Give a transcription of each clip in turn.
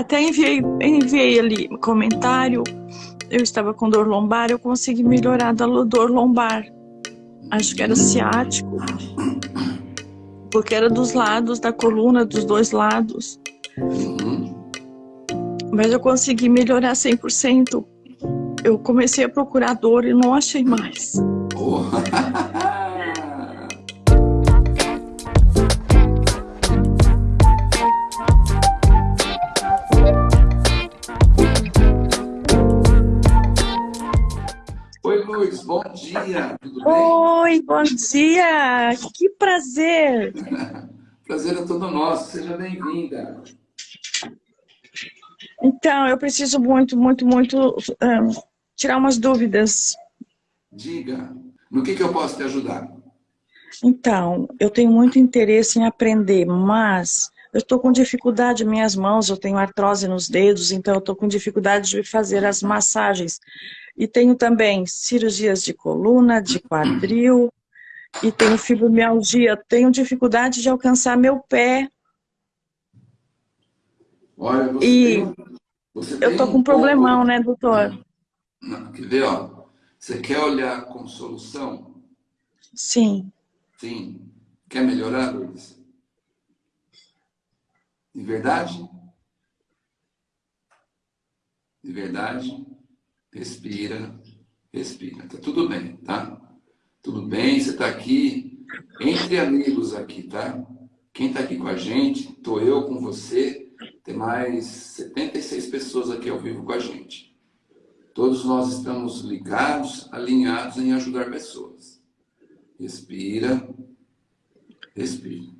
Até enviei, enviei ali comentário. Eu estava com dor lombar, eu consegui melhorar da dor lombar. Acho que era ciático. Porque era dos lados da coluna, dos dois lados. Mas eu consegui melhorar 100%. Eu comecei a procurar dor e não achei mais. Oh. dia, tudo bem? Oi, bom dia, que prazer. prazer é todo nosso, seja bem-vinda. Então, eu preciso muito, muito, muito tirar umas dúvidas. Diga, no que, que eu posso te ajudar? Então, eu tenho muito interesse em aprender, mas eu estou com dificuldade em minhas mãos, eu tenho artrose nos dedos, então eu estou com dificuldade de fazer as massagens. E tenho também cirurgias de coluna, de quadril, e tenho fibromialgia. Tenho dificuldade de alcançar meu pé. Olha, você e tem, você eu tô com um problemão, né, doutor? Não, quer ver, ó? Você quer olhar com solução? Sim. Sim. Quer melhorar, Luiz? De verdade? De verdade? Respira, respira. Tá tudo bem, tá? Tudo bem, você tá aqui entre amigos aqui, tá? Quem tá aqui com a gente, tô eu com você, tem mais 76 pessoas aqui ao vivo com a gente. Todos nós estamos ligados, alinhados em ajudar pessoas. Respira, respira,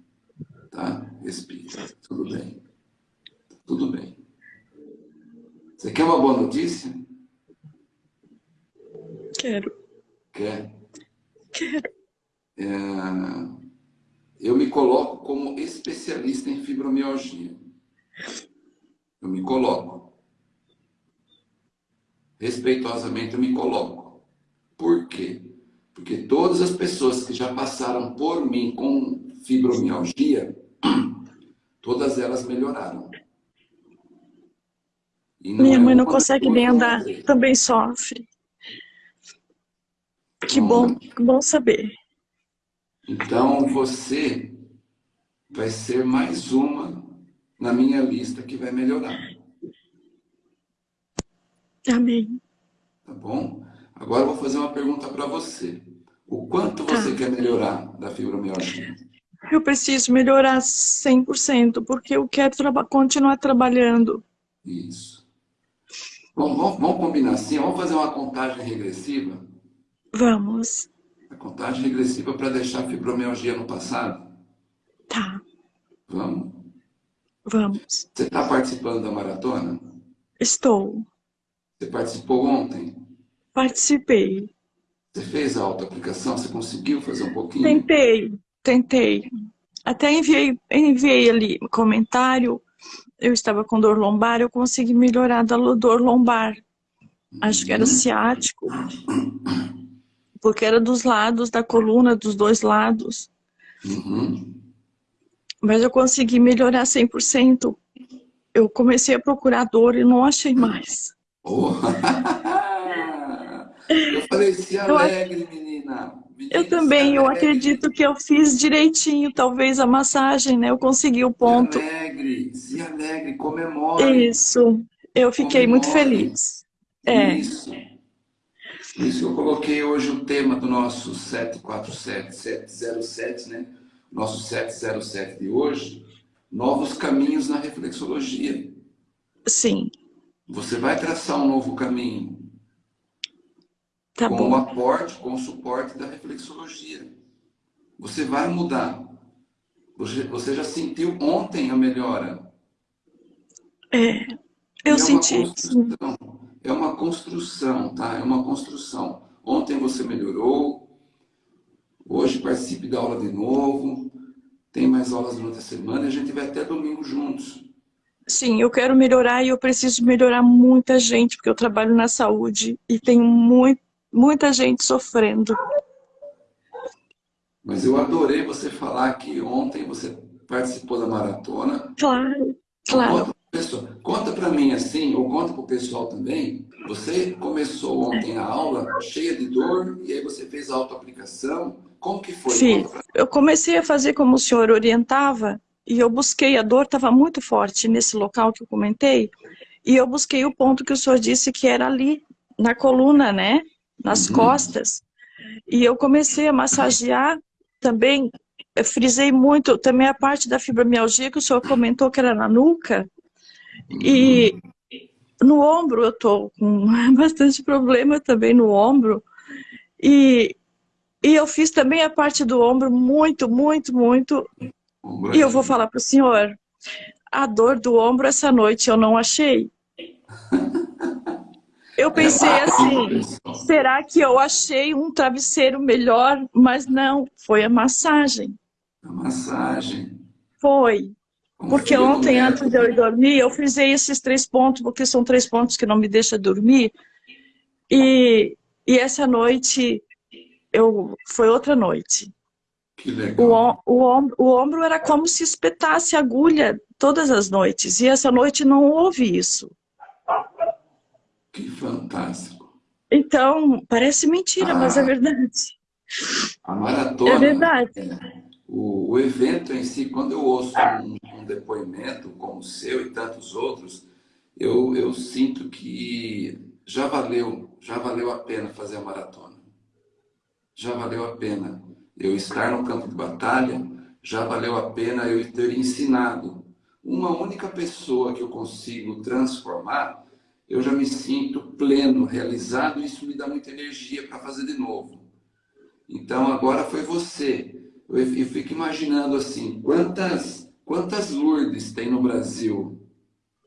tá? Respira, tudo bem, tudo bem. Você quer uma boa notícia? Quero. Quer? Quero. É, eu me coloco como especialista em fibromialgia. Eu me coloco. Respeitosamente eu me coloco. Por quê? Porque todas as pessoas que já passaram por mim com fibromialgia, todas elas melhoraram. Minha é mãe não consegue nem andar, também sofre. Que bom, que bom saber. Então, você vai ser mais uma na minha lista que vai melhorar. Amém. Tá bom? Agora eu vou fazer uma pergunta para você. O quanto você tá. quer melhorar da fibromialgia? Eu preciso melhorar 100%, porque eu quero traba continuar trabalhando. Isso. Bom, vamos, vamos combinar assim, vamos fazer uma contagem regressiva Vamos. A contagem regressiva para deixar a fibromialgia no passado? Tá. Vamos? Vamos. Você está participando da maratona? Estou. Você participou ontem? Participei. Você fez a auto-aplicação? Você conseguiu fazer um pouquinho? Tentei, tentei. Até enviei, enviei ali comentário. Eu estava com dor lombar, eu consegui melhorar da dor lombar. Acho que era ciático porque era dos lados da coluna, dos dois lados. Uhum. Mas eu consegui melhorar 100%. Eu comecei a procurar dor e não achei mais. Oh. eu falei, se alegre, menina. menina. Eu também, eu acredito que eu fiz direitinho, talvez a massagem, né? Eu consegui o ponto. Se alegre, se alegre, comemore. Isso, eu fiquei comemore. muito feliz. É. Isso. Por isso que eu coloquei hoje o tema do nosso 747, 707, né? Nosso 707 de hoje, novos caminhos na reflexologia. Sim. Você vai traçar um novo caminho. Tá com bom. o aporte, com o suporte da reflexologia. Você vai mudar. Você, você já sentiu ontem a melhora. É, eu é senti é uma construção, tá? É uma construção. Ontem você melhorou, hoje participe da aula de novo, tem mais aulas durante a semana e a gente vai até domingo juntos. Sim, eu quero melhorar e eu preciso melhorar muita gente, porque eu trabalho na saúde e tem muito, muita gente sofrendo. Mas eu adorei você falar que ontem você participou da maratona. Claro, claro. Conta, pessoa, conta mim assim, ou conta para o pessoal também, você começou ontem a aula cheia de dor e aí você fez a autoaplicação. Como que foi? Sim, eu comecei a fazer como o senhor orientava e eu busquei, a dor estava muito forte nesse local que eu comentei, e eu busquei o ponto que o senhor disse que era ali, na coluna, né? Nas uhum. costas. E eu comecei a massagear também, eu frisei muito também a parte da fibromialgia que o senhor comentou que era na nuca. E no ombro eu tô com bastante problema também no ombro. E, e eu fiz também a parte do ombro muito, muito, muito. E eu vou falar para o senhor, a dor do ombro essa noite eu não achei. Eu pensei assim, será que eu achei um travesseiro melhor? Mas não, foi a massagem. A massagem. Foi. Porque ontem, antes de eu ir dormir, eu frisei esses três pontos, porque são três pontos que não me deixam dormir. E, e essa noite, eu, foi outra noite. Que legal. O, o, ombro, o ombro era como se espetasse agulha todas as noites. E essa noite não houve isso. Que fantástico. Então, parece mentira, ah, mas é verdade. A maratona. É verdade. É, o, o, evento em si, quando eu ouço um, um, depoimento como o seu e tantos outros, eu, eu sinto que já valeu, já valeu a pena fazer a maratona. Já valeu a pena eu estar no campo de batalha, já valeu a pena eu ter ensinado uma única pessoa que eu consigo transformar eu já me sinto pleno, realizado, e isso me dá muita energia para fazer de novo. Então agora foi você. Eu, fico imaginando assim, quantas, quantas Lourdes tem no Brasil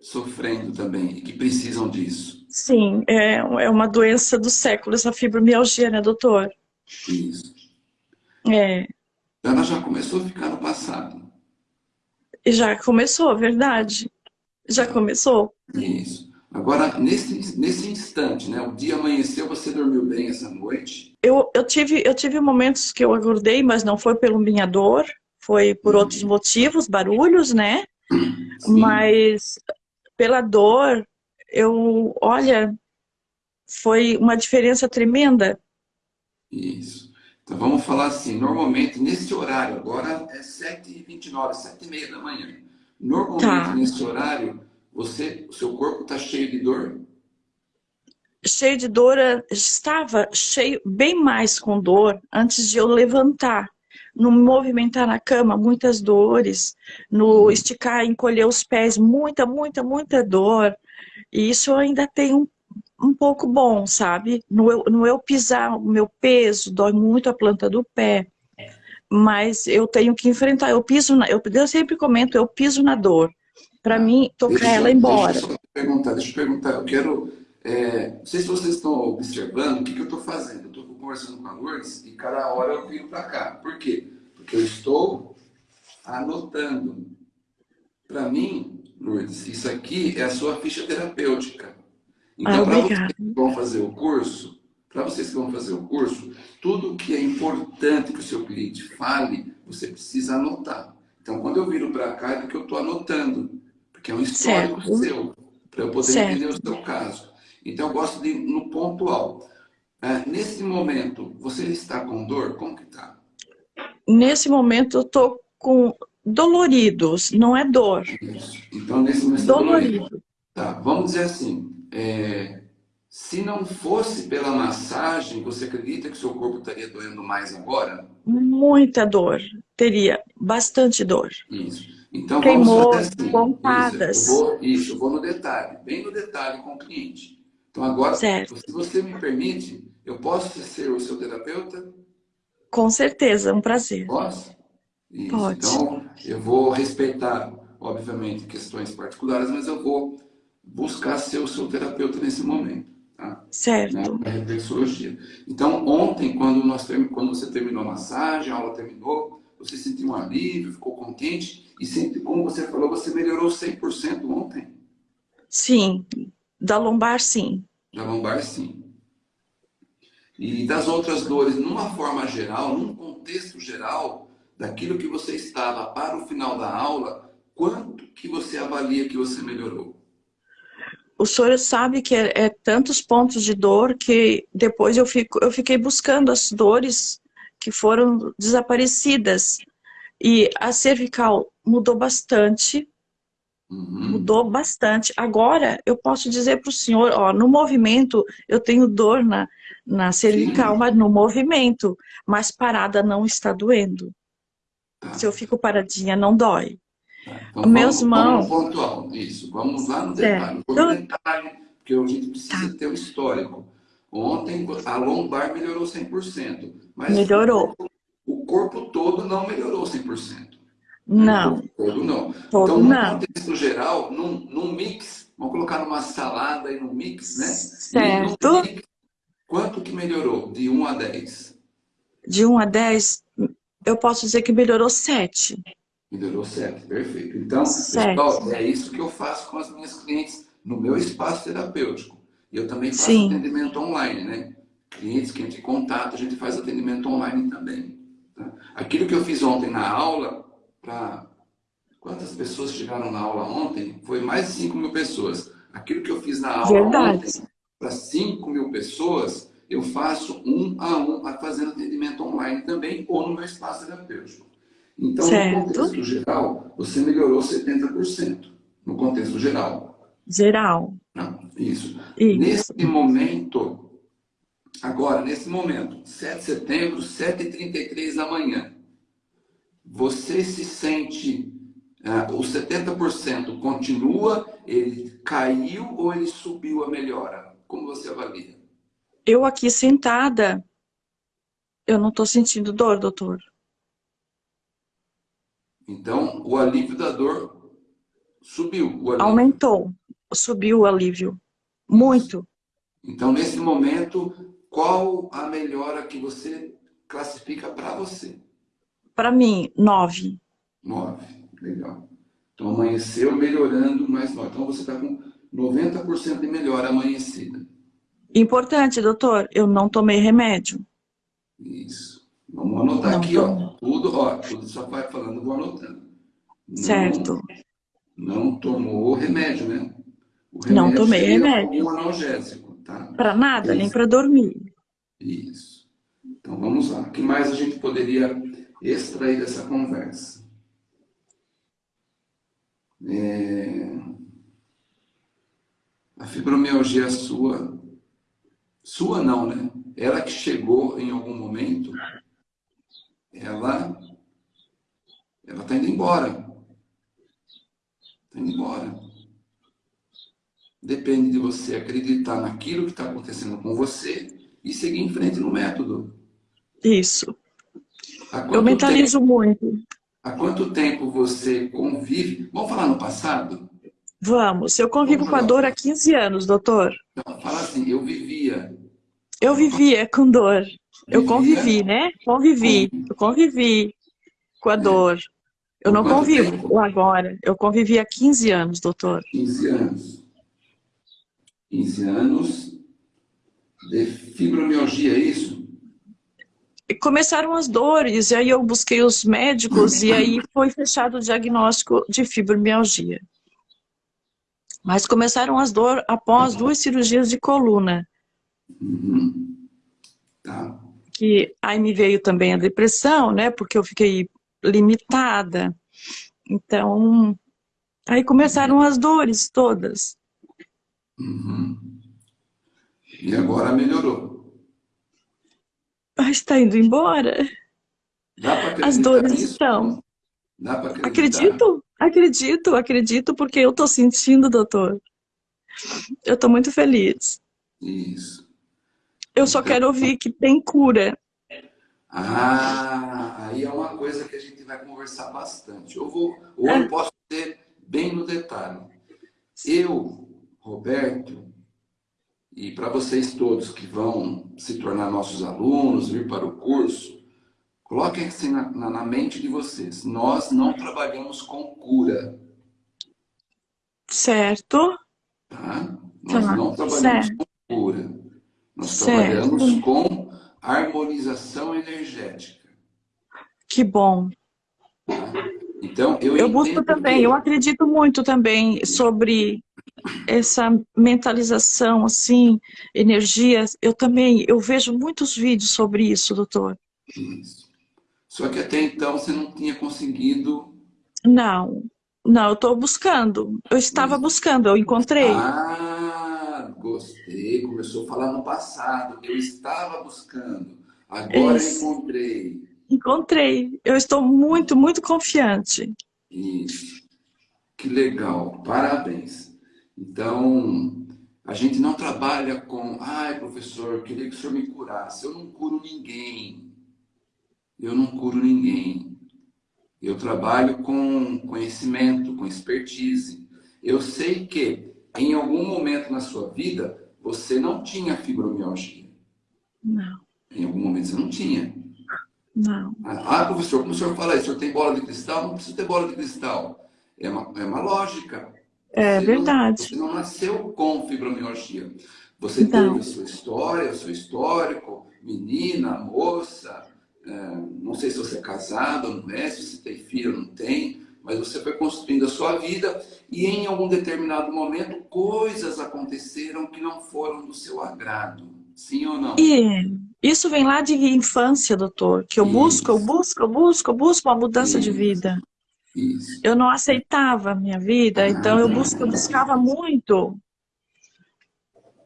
sofrendo também e que precisam disso? Sim, é, é uma doença do século, essa fibromialgia, né, doutor? Isso. É. Ela já começou a ficar no passado. Já começou, verdade. Já começou. Isso. Agora, nesse, nesse instante, né, o dia amanheceu, você dormiu bem essa noite? Eu, eu, tive, eu tive momentos que eu acordei, mas não foi pelo minha dor, foi por uhum. outros motivos, barulhos, né? Sim. Mas pela dor, eu, olha, foi uma diferença tremenda. Isso. Então vamos falar assim, normalmente nesse horário, agora é 7h29, 7h30 da manhã. Normalmente tá. nesse horário, você, o seu corpo está cheio de dor? Cheio de dor, eh, estava cheio, bem mais com dor antes de eu levantar. No movimentar na cama, muitas dores. No uhum. esticar, encolher os pés, muita, muita, muita dor. E isso eu ainda tem um, um pouco bom, sabe? No eu, no eu pisar, o meu peso, dói muito a planta do pé. Mas eu tenho que enfrentar, eu piso, na, eu, eu sempre comento, eu piso na dor para mim tocar deixa, ela embora. Deixa eu perguntar, deixa eu perguntar, eu quero, é, não sei se vocês estão observando o que, que eu estou fazendo. Eu estou conversando com a Lourdes e cada hora eu viro para cá. Por quê? Porque eu estou anotando. Para mim, Lourdes, isso aqui é a sua ficha terapêutica. Então, ah, para vocês que vão fazer o curso, para vocês que vão fazer o curso, tudo que é importante que o seu cliente fale, você precisa anotar. Então, quando eu viro para cá, é porque eu estou anotando que é um histórico certo. seu, para eu poder certo. entender o seu caso. Então, eu gosto de ir no pontual. É, nesse momento, você está com dor? Como que está? Nesse momento, eu estou com doloridos, não é dor. Isso. Então, nesse momento, dolorido. dolorido. Tá, vamos dizer assim, é, se não fosse pela massagem, você acredita que seu corpo estaria doendo mais agora? Muita dor, teria bastante dor. Isso. Então, Queimou, vamos fazer assim. pontadas. Isso eu, vou, isso, eu vou no detalhe, bem no detalhe com o cliente. Então, agora, certo. se você me permite, eu posso ser o seu terapeuta? Com certeza, é um prazer. Posso? Isso. Pode. Então, eu vou respeitar, obviamente, questões particulares, mas eu vou buscar ser o seu terapeuta nesse momento. Tá? Certo. Né? A reflexologia. Então, ontem, quando, nós, quando você terminou a massagem, a aula terminou, você sentiu um alívio, ficou contente e sempre, como você falou, você melhorou 100% ontem? Sim, da lombar sim. Da lombar sim. E das outras dores, numa forma geral, num contexto geral, daquilo que você estava para o final da aula, quanto que você avalia que você melhorou? o senhor sabe que é, é, tantos pontos de dor que depois eu, fico, eu fiquei buscando as dores que foram desaparecidas. E a cervical mudou bastante, uhum. mudou bastante. Agora, eu posso dizer para o senhor, ó, no movimento, eu tenho dor na, na cervical, Sim. mas no movimento, mas parada não está doendo. Tá. Se eu fico paradinha, não dói. Então, Meus vamos, mãos... Vamos pontual, isso. Vamos lá no detalhe. Vamos no detalhe, porque a gente precisa tá. ter o um histórico. Ontem a lombar melhorou 100%. Mas melhorou. O corpo, o corpo todo não melhorou 100%. Não. Todo não. Todo então, no não. contexto geral, num, num mix, vamos colocar numa salada e num mix, né? Certo. Mix, quanto que melhorou? De 1 a 10? De 1 a 10, eu posso dizer que melhorou 7. Melhorou 7, perfeito. Então, pessoal, é isso que eu faço com as minhas clientes no meu espaço terapêutico. Eu também faço Sim. atendimento online, né? Clientes que entram em contato, a gente faz atendimento online também. Tá? Aquilo que eu fiz ontem na aula, para quantas pessoas chegaram na aula ontem? Foi mais de 5 mil pessoas. Aquilo que eu fiz na aula Verdade. ontem, para 5 mil pessoas, eu faço um a um, fazendo atendimento online também, ou no meu espaço terapêutico. Então, certo. no contexto geral, você melhorou 70%. No contexto geral. Geral. Não, isso. isso. Nesse momento, agora, nesse momento, 7 de setembro, 7h33 da manhã, você se sente, uh, o 70% continua, ele caiu ou ele subiu a melhora? Como você avalia? Eu aqui sentada, eu não estou sentindo dor, doutor. Então, o alívio da dor subiu. Aumentou, subiu o alívio. Muito. Então, nesse momento, qual a melhora que você classifica para você? Para mim, nove. Nove, legal. Então, amanheceu melhorando mais nove. Então, você está com 90% de melhora amanhecida. Importante, doutor, eu não tomei remédio. Isso. Vamos anotar não, aqui, ó. Tudo, ó, tudo só vai falando, vou anotando. Não, certo. Não tomou remédio, né? Remédio não tomei remédio. Um analgésico, tá? Para nada, Isso. nem para dormir. Isso. Então vamos lá. O que mais a gente poderia extrair dessa conversa? É... A fibromialgia sua, sua não, né? Ela que chegou em algum momento ela ela está indo embora. Está indo embora. Depende de você acreditar naquilo que está acontecendo com você e seguir em frente no método. Isso. Eu mentalizo tempo, muito. Há quanto tempo você convive? Vamos falar no passado? Vamos. Eu convivo com a dor há 15 anos, doutor. Não, fala assim, eu vivia. Eu vivia com dor. Eu convivi, né? Convivi, eu convivi com a dor. Eu não convivo tempo? agora. Eu convivi há 15 anos, doutor. 15 anos. 15 anos de fibromialgia, é isso? Começaram as dores, e aí eu busquei os médicos, e aí foi fechado o diagnóstico de fibromialgia. Mas começaram as dores após duas cirurgias de coluna. Uhum. Tá que aí me veio também a depressão, né? Porque eu fiquei limitada. Então, aí começaram as dores todas. Uhum. E agora melhorou. Está indo embora. As dores estão. Acredito, acredito, acredito, porque eu estou sentindo, doutor. Eu estou muito feliz. Isso. Eu só quero ouvir que tem cura. Ah, aí é uma coisa que a gente vai conversar bastante. Eu vou, ou eu posso ter bem no detalhe. Eu, Roberto, e para vocês todos que vão se tornar nossos alunos, vir para o curso, coloquem assim na, na, na mente de vocês. Nós não trabalhamos com cura. Certo. Tá? Nós tá. não trabalhamos certo. com cura. Nós certo. trabalhamos com harmonização energética. Que bom. Então, eu, eu busco também, que... eu acredito muito também sobre essa mentalização, assim, energias. Eu também, eu vejo muitos vídeos sobre isso, doutor. Isso. Só que até então você não tinha conseguido... Não, não, eu estou buscando. Eu estava isso. buscando, eu encontrei. Ah, gostei. Começou a falar no passado. Eu estava buscando. Agora isso. encontrei. Encontrei. Eu estou muito, muito confiante. Isso. Que legal. Parabéns. Então, a gente não trabalha com, ai, professor, queria que o senhor me curasse. Eu não curo ninguém. Eu não curo ninguém. Eu trabalho com conhecimento, com expertise. Eu sei que em algum momento na sua vida você não tinha fibromialgia. Não. Em algum momento você não tinha. Não. Ah, professor, como o senhor fala isso? O senhor tem bola de cristal? Não precisa ter bola de cristal. É uma, é uma lógica. É você verdade. Não, você não nasceu com fibromialgia. Você então. teve a sua história, o seu histórico, menina, moça, é, não sei se você é casado ou não é, se você tem filho ou não tem, mas você foi construindo a sua vida e em algum determinado momento coisas aconteceram que não foram do seu agrado. Sim ou não? E isso vem lá de infância, doutor, que eu isso. busco, eu busco, eu busco, eu busco uma mudança isso. de vida. Isso. Eu não aceitava a minha vida, ah, então eu, busco, eu buscava muito.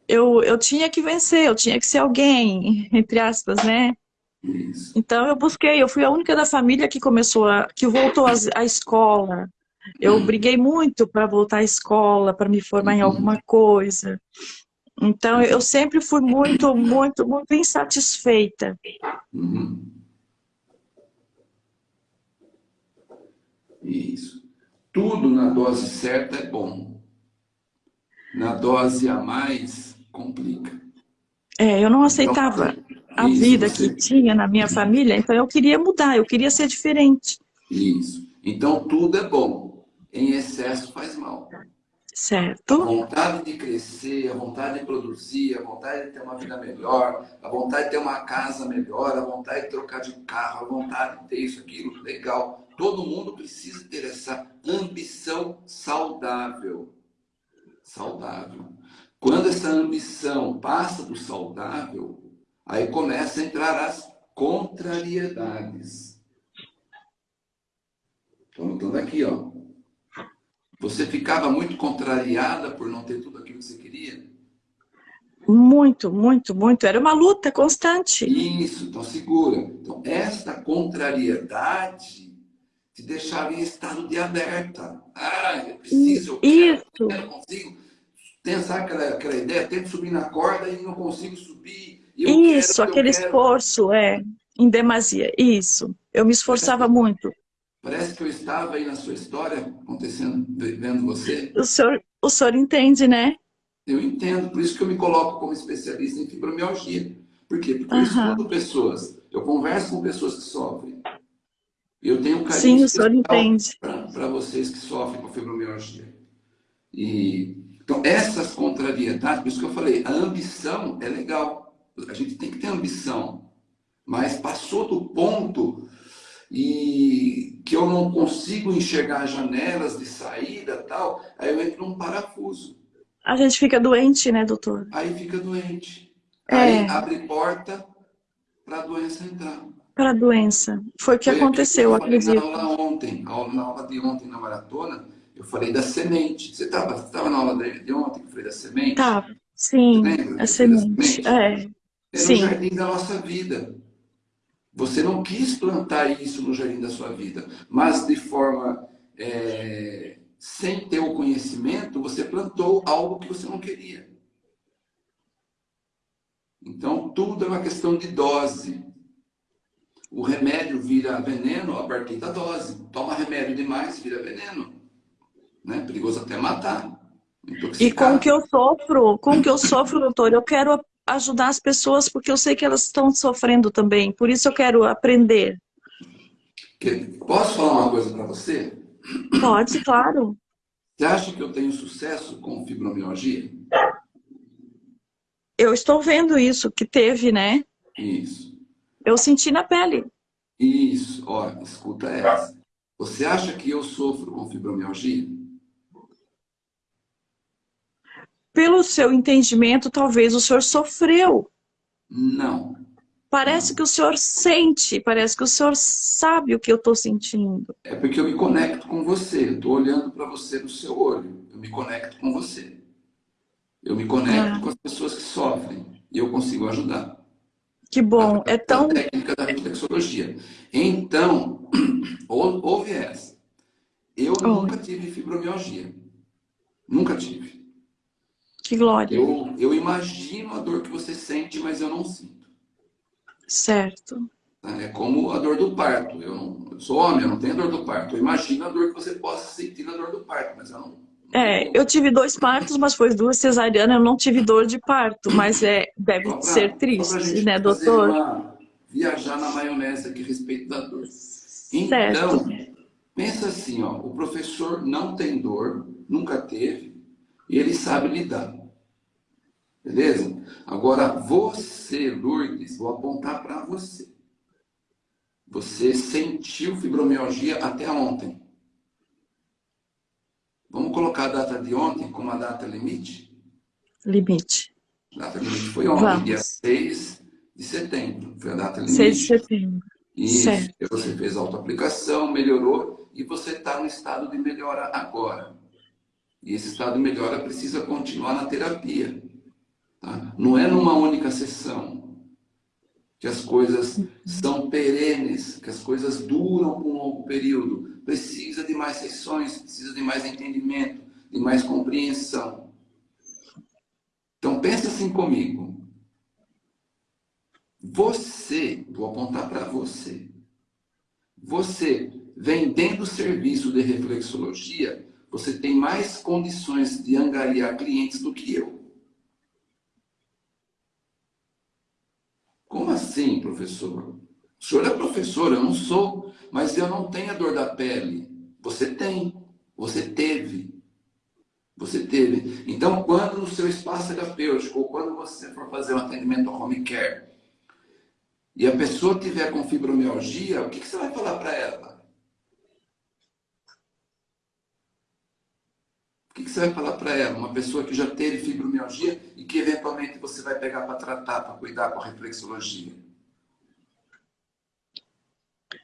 Eu, eu tinha que vencer, eu tinha que ser alguém, entre aspas, né? Isso. Então eu busquei, eu fui a única da família que começou, a, que voltou à escola. Eu hum. briguei muito para voltar à escola, para me formar em uhum. alguma coisa. Então eu sempre fui muito, muito, muito insatisfeita. Uhum. Isso. Tudo na dose certa é bom. Na dose a mais, complica. É, eu não aceitava então, a isso, vida você... que tinha na minha família, então eu queria mudar, eu queria ser diferente. Isso. Então tudo é bom. Em excesso faz mal. Certo. A vontade de crescer, a vontade de produzir, a vontade de ter uma vida melhor, a vontade de ter uma casa melhor, a vontade de trocar de carro, a vontade de ter isso, aquilo, legal. Todo mundo precisa ter essa ambição saudável. Saudável. Quando essa ambição passa do saudável, aí começa a entrar as contrariedades. Estou anotando aqui, ó. Você ficava muito contrariada por não ter tudo aquilo que você queria? Muito, muito, muito. Era uma luta constante. Isso, então segura. Então, esta contrariedade te deixava em estado de alerta. Ah, eu preciso, eu quero, Isso. eu não consigo. Pensar aquela, aquela ideia, tento subir na corda e não consigo subir. Isso, quero, aquele esforço, é, em demasia. Isso. Eu me esforçava muito. Parece que eu estava aí na sua história, acontecendo, vendo você. O senhor, o senhor entende, né? Eu entendo, por isso que eu me coloco como especialista em fibromialgia. Por quê? Porque eu estudo pessoas, eu converso com pessoas que sofrem. Eu tenho um carinho Sim, o senhor entende. para vocês que sofrem com fibromialgia. E, então, essas contrariedades, por isso que eu falei, a ambição é legal. A gente tem que ter ambição. Mas passou do ponto e que eu não consigo enxergar janelas de saída tal, aí eu entro num parafuso. A gente fica doente, né, doutor? Aí fica doente. É. Aí abre porta para a doença entrar. Para a doença. Foi o que Foi aconteceu, eu acredito. Na aula ontem, na aula de ontem na maratona, eu falei da semente. Você estava na aula de, ontem que eu falei da semente? Estava, sim, a semente. semente. É. É no jardim da nossa vida. Você não quis plantar isso no jardim da sua vida, mas de forma é, sem ter o conhecimento, você plantou algo que você não queria. Então, tudo é uma questão de dose. O remédio vira veneno a partir da dose. Toma remédio demais, vira veneno. Né? Perigoso até matar. E com o que eu sofro, com o que eu sofro, doutor, eu quero ajudar as pessoas porque eu sei que elas estão sofrendo também. Por isso eu quero aprender. Posso falar uma coisa para você? Pode, claro. Você acha que eu tenho sucesso com fibromialgia? Eu estou vendo isso, que teve, né? Isso. Eu senti na pele. Isso. Olha, escuta essa. Você acha que eu sofro com fibromialgia? Pelo seu entendimento, talvez o senhor sofreu. Não. Parece que o senhor sente, parece que o senhor sabe o que eu estou sentindo. É porque eu me conecto com você, eu estou olhando para você no seu olho, eu me conecto com você. Eu me conecto ah. com as pessoas que sofrem e eu consigo ajudar. Que bom, é tão... A técnica da reflexologia. Então, houve essa. Eu oh. nunca tive fibromialgia. Nunca tive. Que glória. Eu, eu imagino a dor que você sente, mas eu não sinto. Certo. É como a dor do parto. Eu, não, eu sou homem, eu não tenho dor do parto. Eu imagino a dor que você possa sentir na dor do parto, mas eu não. É, eu tive dois partos, mas foi duas cesarianas, eu não tive dor de parto, mas é, deve pra, ser triste, né, doutor? Uma, viajar na maionese aqui a respeito da dor. Então, certo. pensa assim, ó, o professor não tem dor, nunca teve, e ele sabe lidar. Beleza? Agora, você, Lourdes, vou apontar para você. Você sentiu fibromialgia até ontem. Vamos colocar a data de ontem como a data limite? Limite. A data limite foi ontem, Vamos. dia 6 de setembro. Foi a data limite. 6 de setembro. Isso. Certo. Você fez autoaplicação, melhorou e você está no estado de melhora agora. E esse estado melhora precisa continuar na terapia. Tá? Não é numa única sessão que as coisas são perenes, que as coisas duram por um longo período. Precisa de mais sessões, precisa de mais entendimento, de mais compreensão. Então pensa assim comigo. Você, vou apontar para você. Você, vendendo serviço de reflexologia, você tem mais condições de angariar clientes do que eu. Como assim, professor? O senhor é professor, eu não sou, mas eu não tenho a dor da pele. Você tem, você teve. Você teve. Então, quando no seu espaço terapêutico, ou quando você for fazer um atendimento home care, e a pessoa tiver com fibromialgia, o que, que você vai falar para ela? O que você vai falar para ela? Uma pessoa que já teve fibromialgia e que eventualmente você vai pegar para tratar, para cuidar com a reflexologia.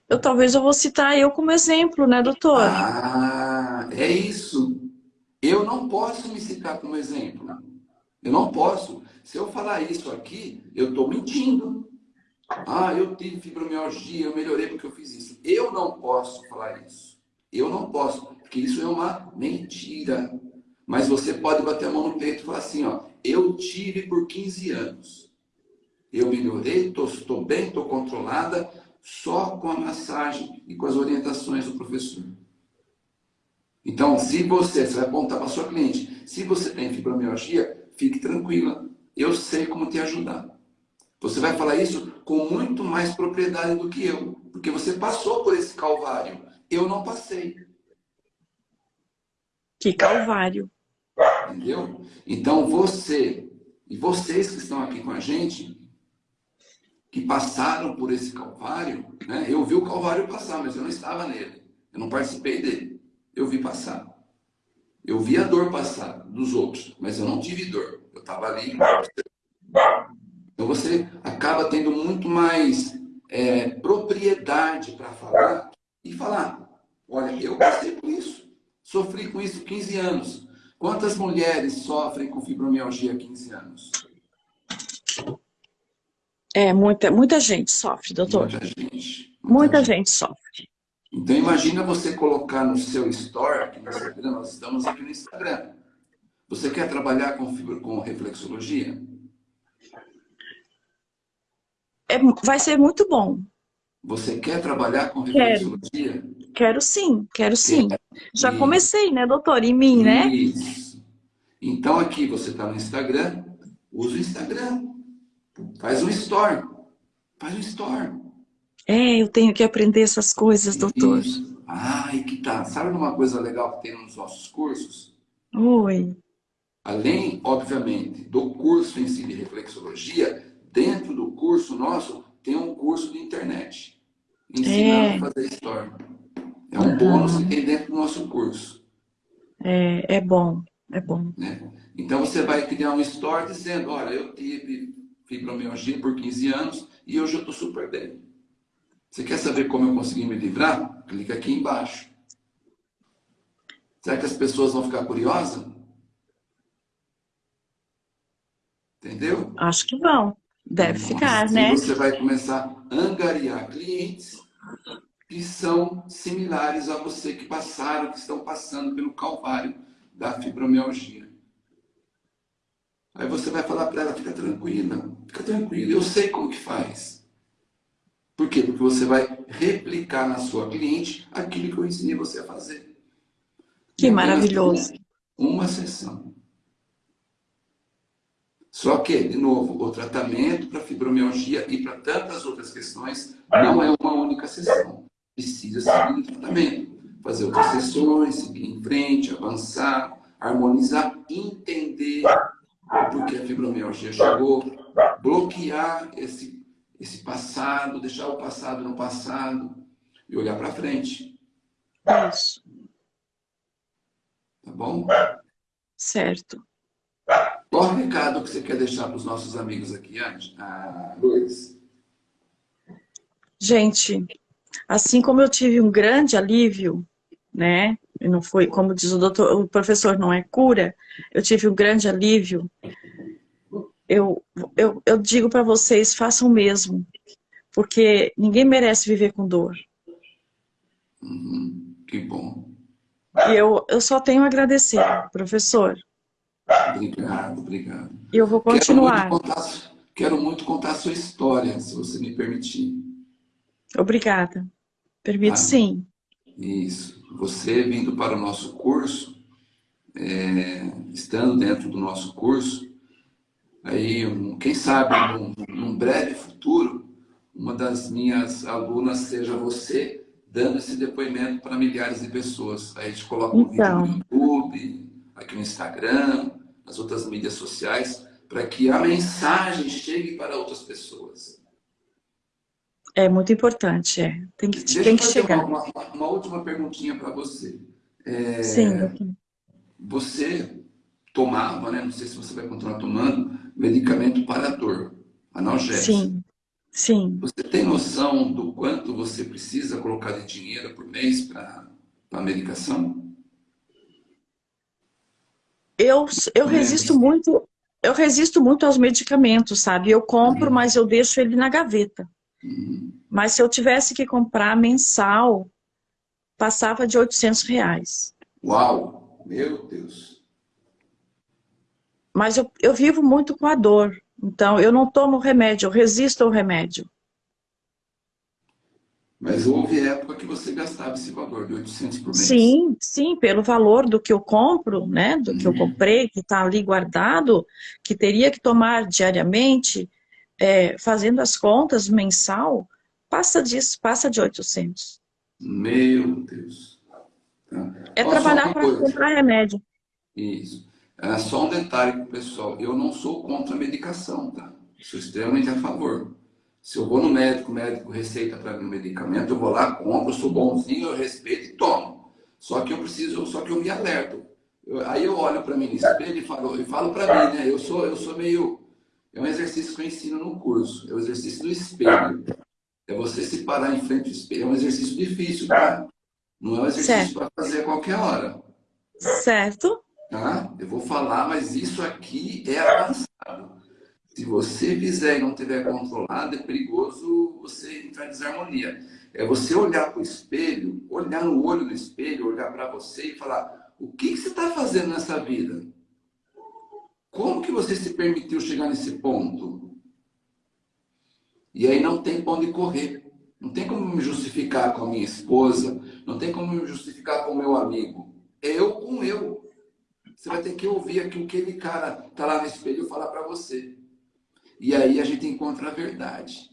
Eu talvez eu vou citar eu como exemplo, né, doutor? Ah, é isso. Eu não posso me citar como exemplo. Eu não posso. Se eu falar isso aqui, eu estou mentindo. Ah, eu tive fibromialgia, eu melhorei porque eu fiz isso. Eu não posso falar isso. Eu não posso, porque isso é uma mentira. Mas você pode bater a mão no peito e falar assim, ó, eu tive por 15 anos. Eu melhorei, estou bem, estou controlada, só com a massagem e com as orientações do professor. Então, se você, você vai apontar para a sua cliente, se você tem fibromialgia, fique tranquila, eu sei como te ajudar. Você vai falar isso com muito mais propriedade do que eu, porque você passou por esse calvário. Eu não passei. Que calvário. Entendeu? Então você e vocês que estão aqui com a gente, que passaram por esse calvário, né? eu vi o calvário passar, mas eu não estava nele. Eu não participei dele. Eu vi passar. Eu vi a dor passar dos outros, mas eu não tive dor. Eu estava ali. Então você acaba tendo muito mais é, propriedade para falar e falar: olha, eu passei por isso, sofri com isso 15 anos, Quantas mulheres sofrem com fibromialgia há 15 anos? É, muita, muita gente sofre, doutor. Muita gente. Muita, muita gente. gente. sofre. Então imagina você colocar no seu store, aqui no Instagram, nós estamos aqui no Instagram. Você quer trabalhar com, fibro, com reflexologia? É, vai ser muito bom. Você quer trabalhar com reflexologia? Quero, quero sim, quero sim. Quer. Já Isso. comecei, né, doutor? Em mim, né? Isso. Então aqui você está no Instagram, usa o Instagram. Faz um store. Faz um store. É, eu tenho que aprender essas coisas, doutor. Isso. Ah, e que tá. Sabe uma coisa legal que tem nos nossos cursos? Oi. Além, obviamente, do curso em si de reflexologia, dentro do curso nosso tem um curso de internet ensinando é. a fazer store. É um bônus que tem dentro do nosso curso. É, é bom, é bom. Né? Então você vai criar um story dizendo, olha, eu tive fibromialgia por 15 anos e hoje eu estou super bem. Você quer saber como eu consegui me livrar? Clica aqui embaixo. Será que as pessoas vão ficar curiosas? Entendeu? Acho que vão. Deve Nossa, ficar, né? Você vai começar a angariar clientes que são similares a você, que passaram, que estão passando pelo calvário da fibromialgia. Aí você vai falar para ela, fica tranquila, fica tranquila, eu sei como que faz. Por quê? Porque você vai replicar na sua cliente aquilo que eu ensinei você a fazer. Que maravilhoso. Uma, uma sessão. Só que, de novo, o tratamento para fibromialgia e para tantas outras questões não é uma única sessão. Precisa seguir o tratamento. Fazer outras sessões, seguir em frente, avançar, harmonizar, entender por que a fibromialgia chegou, bloquear esse, esse passado, deixar o passado no passado e olhar para frente. Isso. Tá bom? Certo. Qual o recado que você quer deixar para os nossos amigos aqui, Andy? Ah, Luiz. Gente, assim como eu tive um grande alívio, né? Não foi, como diz o doutor, o professor, não é cura. Eu tive um grande alívio. Eu, eu, eu digo para vocês, façam o mesmo, porque ninguém merece viver com dor. Uhum, que bom. E eu, eu só tenho a agradecer, professor. Obrigado, obrigado. E eu vou continuar. Quero muito, contar, quero muito contar a sua história, se você me permitir. Obrigada. Permito ah, sim. Isso. Você vindo para o nosso curso, é, estando dentro do nosso curso, aí, um, quem sabe, num, num breve futuro, uma das minhas alunas seja você, dando esse depoimento para milhares de pessoas. Aí a gente coloca um então. vídeo no YouTube, aqui no Instagram, nas outras mídias sociais, para que a mensagem chegue para outras pessoas. É muito importante, é. Tem que, Deixa tem que chegar. Uma, uma, uma última perguntinha para você. É, Sim. Você tomava, né? Não sei se você vai continuar tomando, medicamento para dor, analgésico. Sim, sim. Você tem noção do quanto você precisa colocar de dinheiro por mês para a medicação? Eu, eu resisto muito, eu resisto muito aos medicamentos, sabe? Eu compro, uhum. mas eu deixo ele na gaveta. Uhum. Mas se eu tivesse que comprar mensal, passava de 800 reais. Uau! Meu Deus! Mas eu, eu vivo muito com a dor. Então, eu não tomo remédio, eu resisto ao remédio. Mas houve época que você gastava esse valor de 800 por mês. Sim, sim, pelo valor do que eu compro, né? Do que eu uhum. comprei, que está ali guardado, que teria que tomar diariamente, é, fazendo as contas mensal, passa disso, passa de 800. Meu Deus. Tá. É trabalhar para comprar remédio. Isso. É só um detalhe, pessoal. Eu não sou contra a medicação, tá? Sou extremamente a favor. Se eu vou no médico, o médico receita para mim um medicamento, eu vou lá, compro, sou bonzinho, eu respeito e tomo. Só que eu preciso, só que eu me alerto. Eu, aí eu olho para mim no espelho e falo, e falo para mim, né? Eu sou, eu sou meio. É um exercício que eu ensino no curso. É o exercício do espelho. É você se parar em frente ao espelho. É um exercício difícil, tá? Não é um exercício para fazer a qualquer hora. Certo. Tá? Eu vou falar, mas isso aqui é avançado. Se você fizer e não tiver controlado, é perigoso você entrar em desarmonia. É você olhar para o espelho, olhar no olho do espelho, olhar para você e falar: o que, que você está fazendo nessa vida? Como que você se permitiu chegar nesse ponto? E aí não tem onde correr. Não tem como me justificar com a minha esposa, não tem como me justificar com o meu amigo. É eu com eu. Você vai ter que ouvir aquilo que aquele cara está lá no espelho falar para você. E aí a gente encontra a verdade.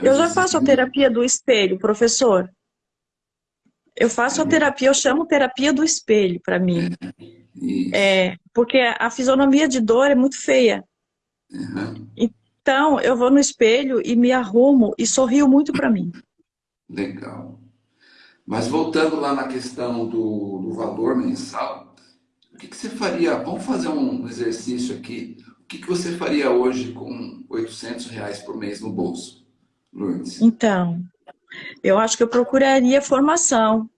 Eu já faço a terapia do espelho, professor. Eu faço a terapia, eu chamo terapia do espelho para mim. É, porque a fisionomia de dor é muito feia. Uhum. Então, eu vou no espelho e me arrumo e sorrio muito para mim. Legal. Mas voltando lá na questão do, do valor mensal, o que, que, você faria? Vamos fazer um exercício aqui. O que, que você faria hoje com 800 reais por mês no bolso, Lourdes? Então, eu acho que eu procuraria formação.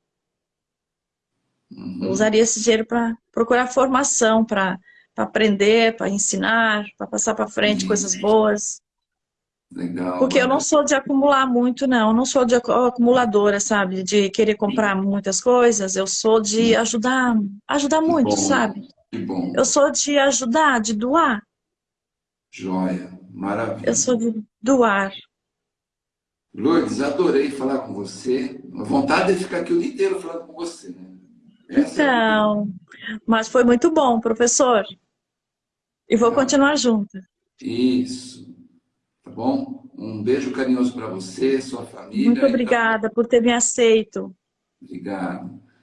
Uhum. usaria esse dinheiro para procurar formação, para aprender, para ensinar, para passar para frente uhum. coisas boas. Legal. Porque eu não sou de acumular muito, não. Eu não sou de acumuladora, sabe? De querer comprar muitas coisas. Eu sou de ajudar, ajudar que muito, bom. sabe? Que bom. Eu sou de ajudar, de doar. Joia, maravilha. Eu sou de doar. Lourdes, adorei falar com você. A vontade de ficar aqui o dia inteiro falando com você, né? Essa é então, é mas foi muito bom, professor. E vou tá. continuar junto. Isso. Tá bom? Um beijo carinhoso para você, sua família. Muito obrigada por ter me aceito. Obrigado.